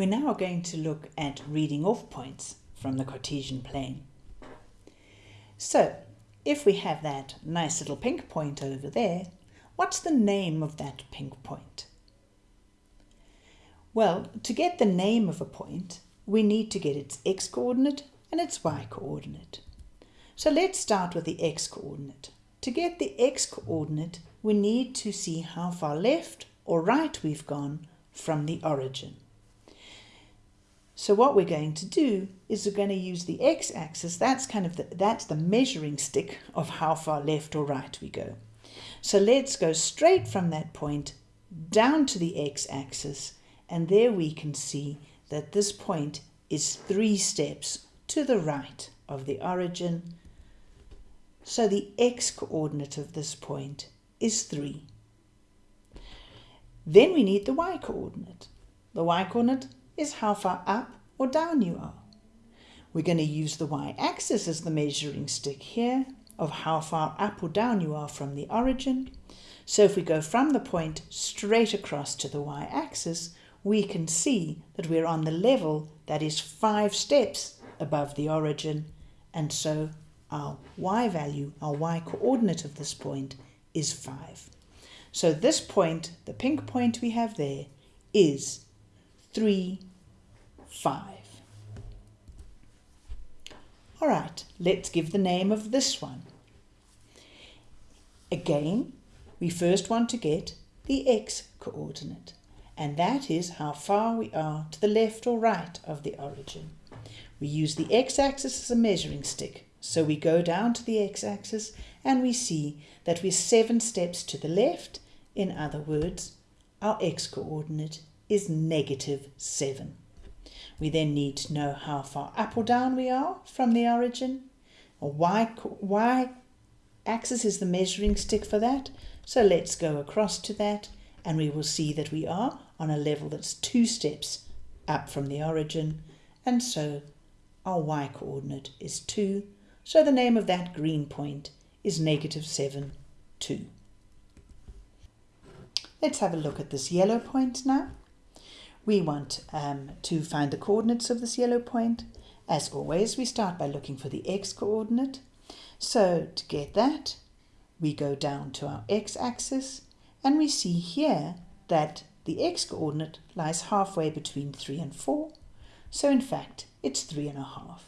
We're now going to look at reading off points from the Cartesian plane. So, if we have that nice little pink point over there, what's the name of that pink point? Well, to get the name of a point, we need to get its x-coordinate and its y-coordinate. So let's start with the x-coordinate. To get the x-coordinate, we need to see how far left or right we've gone from the origin. So what we're going to do is we're going to use the x-axis. That's kind of the, that's the measuring stick of how far left or right we go. So let's go straight from that point down to the x-axis and there we can see that this point is three steps to the right of the origin. So the x-coordinate of this point is 3. Then we need the y-coordinate. The y-coordinate is how far up or down you are. We're going to use the y-axis as the measuring stick here of how far up or down you are from the origin. So if we go from the point straight across to the y-axis, we can see that we're on the level that is five steps above the origin, and so our y value, our y coordinate of this point is 5. So this point, the pink point we have there, is 3, 5. All right, let's give the name of this one. Again, we first want to get the x coordinate, and that is how far we are to the left or right of the origin. We use the x-axis as a measuring stick, so we go down to the x-axis and we see that we're seven steps to the left. In other words, our x-coordinate is negative 7. We then need to know how far up or down we are from the origin. y-axis is the measuring stick for that. So let's go across to that and we will see that we are on a level that's two steps up from the origin. And so our y coordinate is 2. So the name of that green point is negative 7, 2. Let's have a look at this yellow point now. We want um, to find the coordinates of this yellow point. As always, we start by looking for the x-coordinate. So to get that, we go down to our x-axis and we see here that the x-coordinate lies halfway between 3 and 4. So in fact, it's 3.5.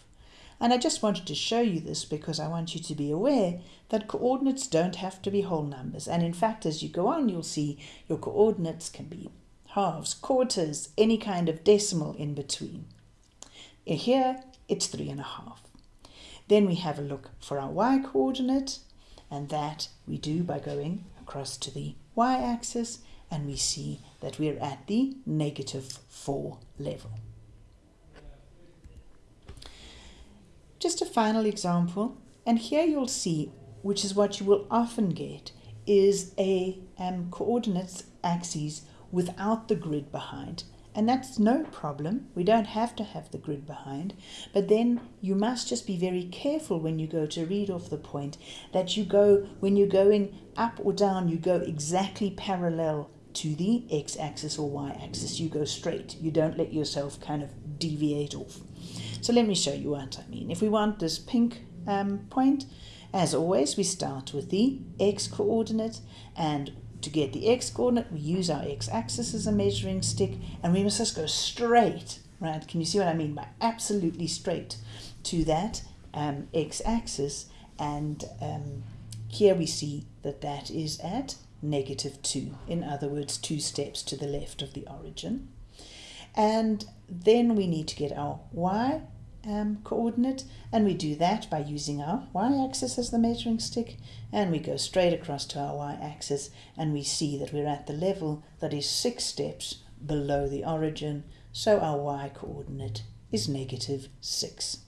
And I just wanted to show you this because I want you to be aware that coordinates don't have to be whole numbers. And in fact, as you go on, you'll see your coordinates can be halves, quarters, any kind of decimal in between. Here, it's 3.5. Then we have a look for our y-coordinate, and that we do by going across to the y-axis, and we see that we're at the negative 4 level. Just a final example, and here you'll see, which is what you will often get, is a um, coordinates axis without the grid behind. And that's no problem. We don't have to have the grid behind. But then you must just be very careful when you go to read off the point that you go, when you're going up or down, you go exactly parallel to the x-axis or y-axis. You go straight. You don't let yourself kind of deviate off. So let me show you what I mean. If we want this pink um, point, as always, we start with the x-coordinate and to get the x-coordinate, we use our x-axis as a measuring stick and we must just go straight, right? Can you see what I mean by absolutely straight to that um, x-axis and um, here we see that that is at negative 2. In other words, two steps to the left of the origin. And then we need to get our y um, coordinate and we do that by using our y-axis as the measuring stick and we go straight across to our y-axis and we see that we're at the level that is six steps below the origin so our y coordinate is negative 6.